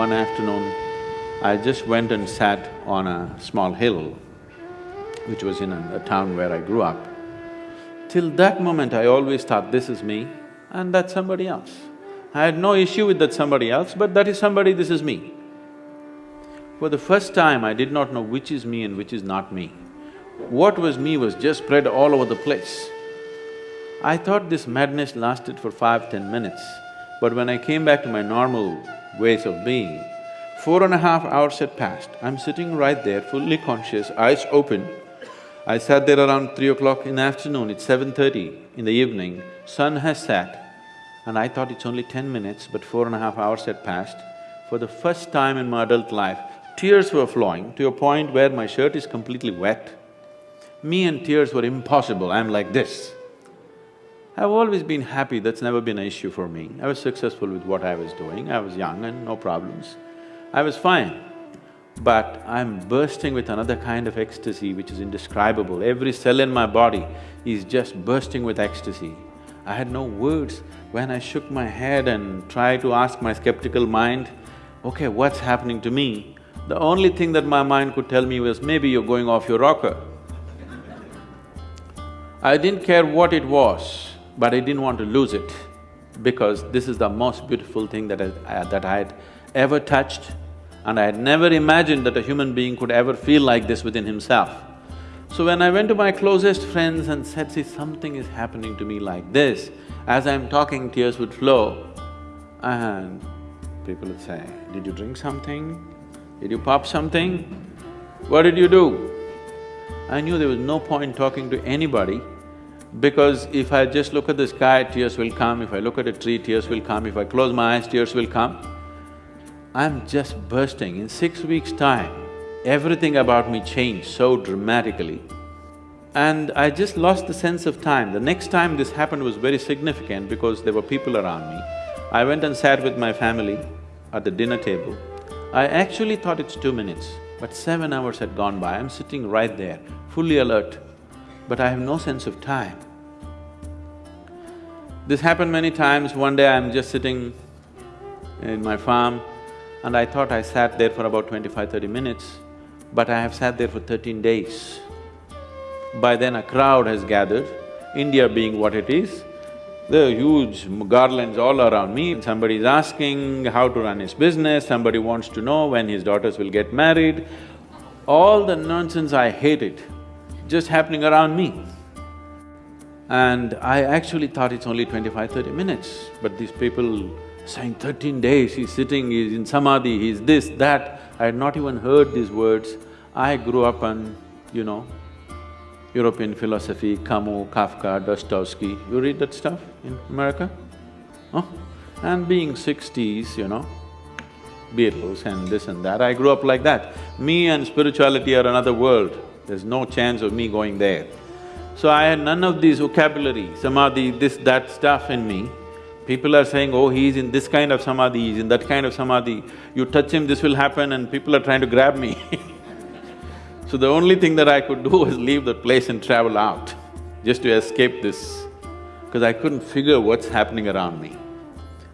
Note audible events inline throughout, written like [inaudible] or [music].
one afternoon, I just went and sat on a small hill, which was in a, a town where I grew up. Till that moment, I always thought, this is me and that's somebody else. I had no issue with that somebody else, but that is somebody, this is me. For the first time, I did not know which is me and which is not me. What was me was just spread all over the place. I thought this madness lasted for five, ten minutes, but when I came back to my normal ways of being, four and a half hours had passed. I'm sitting right there, fully conscious, eyes open. I sat there around three o'clock in the afternoon, it's seven thirty in the evening, sun has set, and I thought it's only ten minutes, but four and a half hours had passed. For the first time in my adult life, tears were flowing to a point where my shirt is completely wet. Me and tears were impossible, I'm like this. I've always been happy, that's never been an issue for me. I was successful with what I was doing, I was young and no problems. I was fine. But I'm bursting with another kind of ecstasy which is indescribable. Every cell in my body is just bursting with ecstasy. I had no words. When I shook my head and tried to ask my skeptical mind, okay, what's happening to me? The only thing that my mind could tell me was, maybe you're going off your rocker. I didn't care what it was but I didn't want to lose it because this is the most beautiful thing that I, that I had ever touched and I had never imagined that a human being could ever feel like this within himself. So when I went to my closest friends and said, see, something is happening to me like this, as I'm talking, tears would flow, and people would say, did you drink something? Did you pop something? What did you do? I knew there was no point talking to anybody because if I just look at the sky, tears will come, if I look at a tree, tears will come, if I close my eyes, tears will come. I'm just bursting. In six weeks' time, everything about me changed so dramatically. And I just lost the sense of time. The next time this happened was very significant because there were people around me. I went and sat with my family at the dinner table. I actually thought it's two minutes, but seven hours had gone by. I'm sitting right there, fully alert but I have no sense of time. This happened many times. One day I'm just sitting in my farm and I thought I sat there for about 25, 30 minutes, but I have sat there for thirteen days. By then a crowd has gathered, India being what it is, there are huge garlands all around me, somebody is asking how to run his business, somebody wants to know when his daughters will get married. All the nonsense, I hate it just happening around me. And I actually thought it's only 25, 30 minutes, but these people saying thirteen days, he's sitting, he's in samadhi, he's this, that, I had not even heard these words. I grew up on, you know, European philosophy, Camus, Kafka, Dostoevsky, you read that stuff in America? Huh? And being sixties, you know, Beatles and this and that, I grew up like that. Me and spirituality are another world. There's no chance of me going there. So I had none of these vocabulary, samadhi, this, that stuff in me. People are saying, oh, he's in this kind of samadhi, he's in that kind of samadhi, you touch him, this will happen and people are trying to grab me [laughs] So the only thing that I could do [laughs] was leave that place and travel out, just to escape this, because I couldn't figure what's happening around me.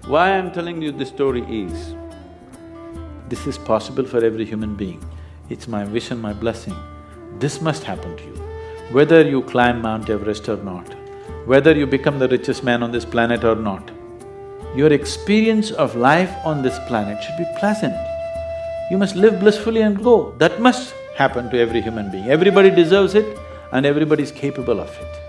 Why I'm telling you this story is, this is possible for every human being. It's my wish and my blessing this must happen to you. Whether you climb Mount Everest or not, whether you become the richest man on this planet or not, your experience of life on this planet should be pleasant. You must live blissfully and go. That must happen to every human being. Everybody deserves it and everybody is capable of it.